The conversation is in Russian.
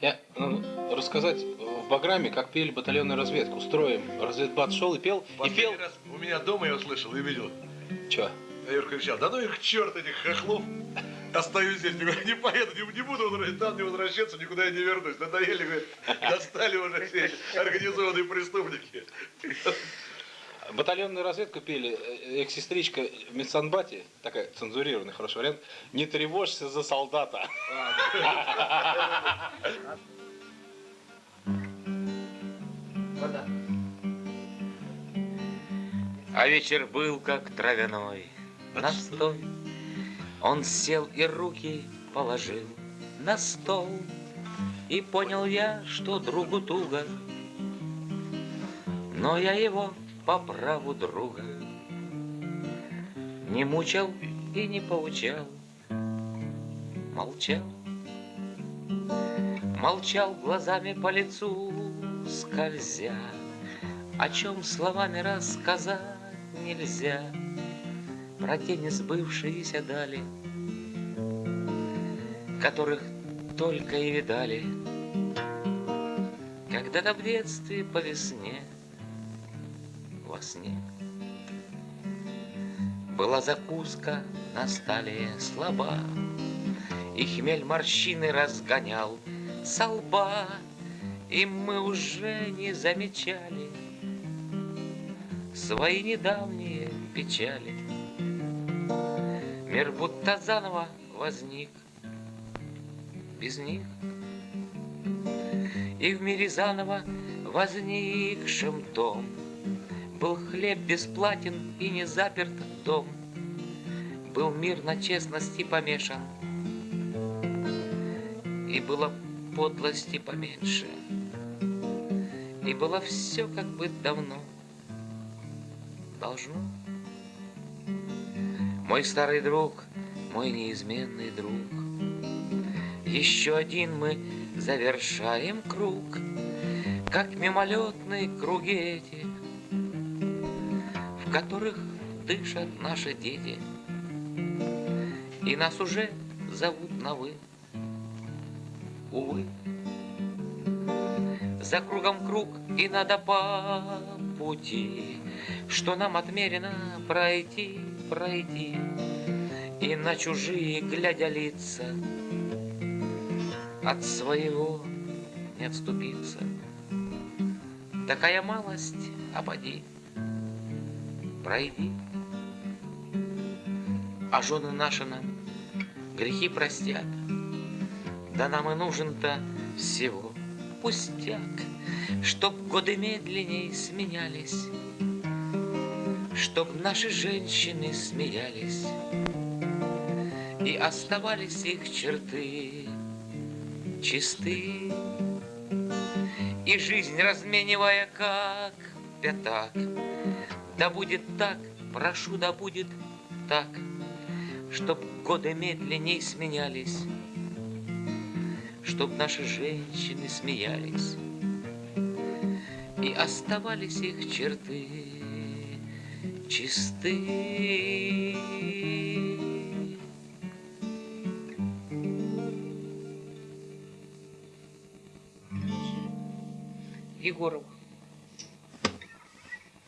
Я ну, рассказать в программе, как пели батальонную разведку. Строим. Разведбат шел и пел. И Последний пел. раз у меня дома я услышал и видел. Че? А Юрка кричал, да ну их черт этих хохлов. Остаюсь здесь, никуда не поеду, не, не буду там не возвращаться, никуда я не вернусь. Надоели, говорит, достали уже все организованные преступники. Батальонную разведку пели. э, Экс-сестричка в медсанбате, такая цензурированный хороший вариант. Не тревожься за солдата. А вечер был как травяной настой. Он сел и руки положил на стол. И понял я, что другу туго, Но я его по праву друга. Не мучил и не поучал, Молчал, молчал глазами по лицу скользя, О чем словами рассказать нельзя, Про те несбывшиеся дали, Которых только и видали. Когда-то в детстве по весне Во сне Была закуска на столе слаба И хмель морщины разгонял со лба И мы уже не замечали Свои недавние печали Мир будто заново возник без них. И в мире заново возникшем том Был хлеб бесплатен и не заперт дом. Был мир на честности помешан, И было подлости поменьше, И было все как бы давно. Должно. Мой старый друг, мой неизменный друг, еще один мы завершаем круг, Как мимолетные круги эти, В которых дышат наши дети. И нас уже зовут на «вы». Увы, за кругом круг и надо по пути, Что нам отмерено пройти, пройти, И на чужие, глядя лица, от своего не отступиться. Такая малость, а поди, пройди. А жены наши нам грехи простят, Да нам и нужен-то всего пустяк, Чтоб годы медленней сменялись, Чтоб наши женщины смеялись, И оставались их черты чисты. И жизнь разменивая как пятак, Да будет так, прошу, да будет так, Чтоб годы медленней сменялись, Чтоб наши женщины смеялись, И оставались их черты чисты. Егоров.